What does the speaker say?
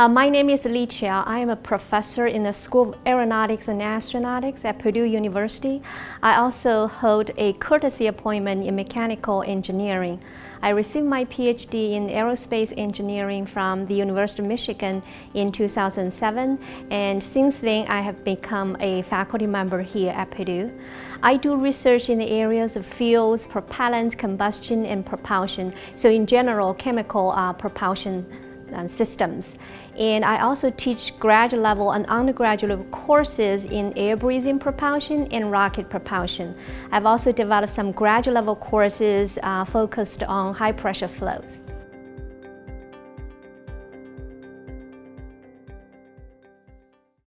Uh, my name is Li Qiao. I am a professor in the School of Aeronautics and Astronautics at Purdue University. I also hold a courtesy appointment in mechanical engineering. I received my PhD in aerospace engineering from the University of Michigan in 2007 and since then I have become a faculty member here at Purdue. I do research in the areas of fuels, propellant, combustion and propulsion. So in general, chemical uh, propulsion systems. And I also teach graduate level and undergraduate courses in air breathing propulsion and rocket propulsion. I've also developed some graduate level courses uh, focused on high pressure flows.